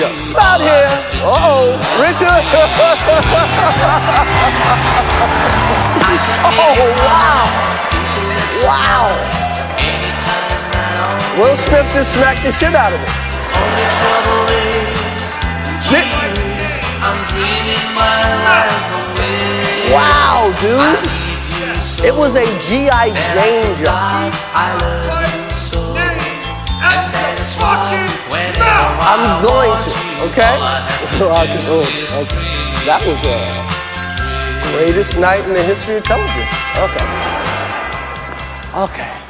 go. About here. Uh-oh. Richard. oh, wow. Wow. Will Smith just smacked the shit out of him. Wow, dude. It was a G.I. Jane jump. I'm going to, okay? Okay. That was the greatest night in the history of television. Okay. Okay.